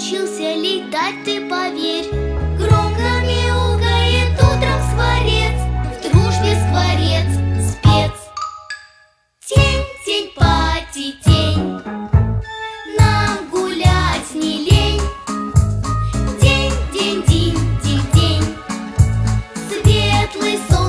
научился летать, ты поверь. Громко мяукает утром скворец, в дружбе скворец спец. Тень, тень, пати, тень, нам гулять не лень. День, день, день, день, день, светлый сон.